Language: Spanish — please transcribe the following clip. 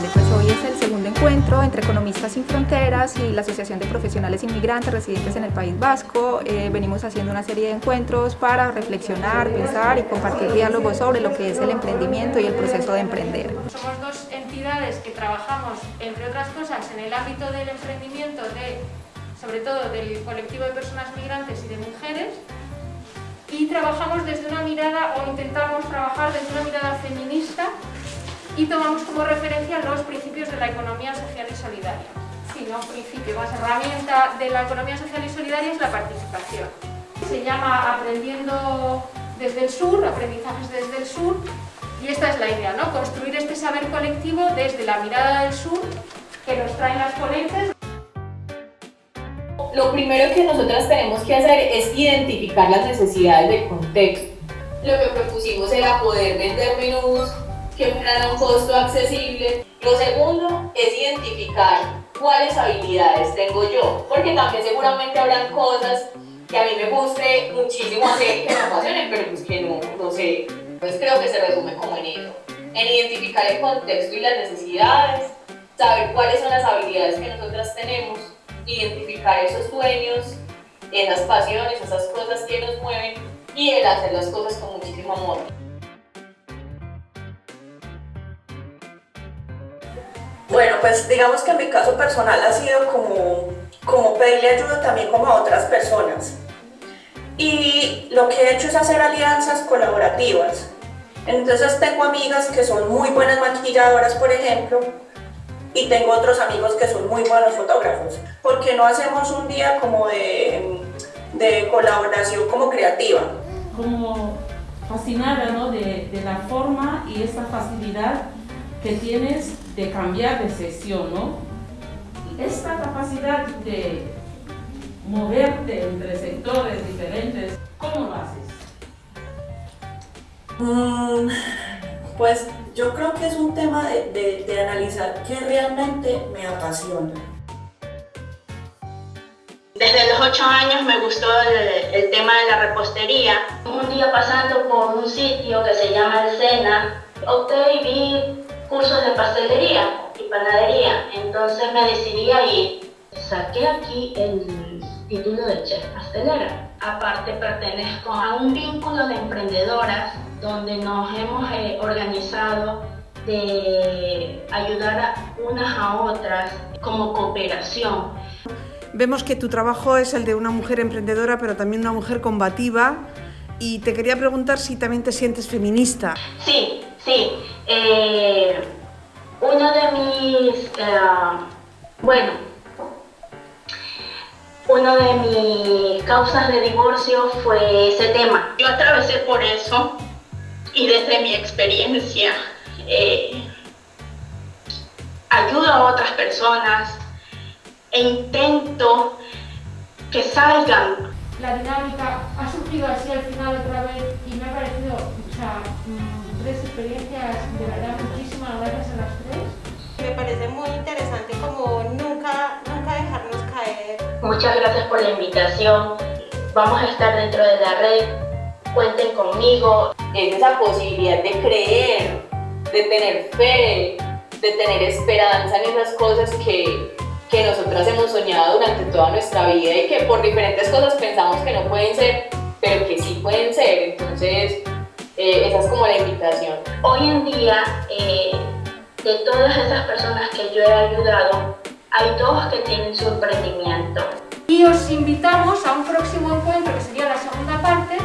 Pues hoy es el segundo encuentro entre Economistas Sin Fronteras y la Asociación de Profesionales Inmigrantes Residentes en el País Vasco. Eh, venimos haciendo una serie de encuentros para reflexionar, pensar y compartir diálogos sobre lo que es el emprendimiento y el proceso de emprender. Somos dos entidades que trabajamos, entre otras cosas, en el ámbito del emprendimiento, de, sobre todo del colectivo de personas migrantes y de mujeres, y trabajamos desde una mirada, o intentamos trabajar desde una mirada feminista y tomamos como referencia los principios de la economía social y solidaria. Si no, principio más herramienta de la economía social y solidaria es la participación. Se llama Aprendiendo desde el Sur, Aprendizajes desde el Sur, y esta es la idea, ¿no? construir este saber colectivo desde la mirada del Sur que nos traen las ponentes. Lo primero que nosotras tenemos que hacer es identificar las necesidades del contexto. Lo que propusimos era poder vender menús que fueran a un costo accesible. Lo segundo es identificar cuáles habilidades tengo yo, porque también seguramente habrán cosas que a mí me guste muchísimo hacer que me apasionen, pero pues que no, no sé. Entonces creo que se resume como en eso, en identificar el contexto y las necesidades, saber cuáles son las habilidades que nosotras tenemos, identificar esos sueños, esas pasiones, esas cosas que nos mueven y el hacer las cosas con muchísimo amor. Bueno, pues digamos que en mi caso personal ha sido como, como pedirle ayuda también como a otras personas. Y lo que he hecho es hacer alianzas colaborativas. Entonces tengo amigas que son muy buenas maquilladoras, por ejemplo, y tengo otros amigos que son muy buenos fotógrafos. ¿Por qué no hacemos un día como de, de colaboración como creativa? Como fascinada ¿no? de, de la forma y esa facilidad que tienes de cambiar de sesión, ¿no? Esta capacidad de moverte entre sectores diferentes, ¿cómo lo haces? Mm, pues yo creo que es un tema de, de, de analizar qué realmente me apasiona. Desde los 8 años me gustó el, el, tema de la repostería. Un día pasando por un sitio que se llama El Sena, opté y vi cursos de pastelería y panadería, entonces me decidí a ir. Saqué aquí el título de chef pastelera. Aparte pertenezco a un vínculo de emprendedoras donde nos hemos eh, organizado de ayudar a unas a otras como cooperación. Vemos que tu trabajo es el de una mujer emprendedora, pero también una mujer combativa. Y te quería preguntar si también te sientes feminista. Sí, sí. Eh, uno de mis, eh, bueno, una de mis causas de divorcio fue ese tema. Yo atravesé por eso y desde mi experiencia eh, ayudo a otras personas e intento que salgan. La dinámica ha surgido así al final otra vez y me ha parecido, o mm, tres experiencias de verdad muchísimas gracias a las tres. Me parece muy interesante como nunca, nunca dejarnos caer. Muchas gracias por la invitación. Vamos a estar dentro de la red. Cuenten conmigo. Es esa posibilidad de creer, de tener fe, de tener esperanza en esas cosas que, que nosotras hemos soñado durante toda nuestra vida y que por diferentes cosas pensamos que no pueden ser, pero que sí pueden ser. Entonces, eh, esa es como la invitación. Hoy en día, eh, de todas esas personas que yo he ayudado, hay dos que tienen su emprendimiento. Y os invitamos a un próximo encuentro, que sería la segunda parte,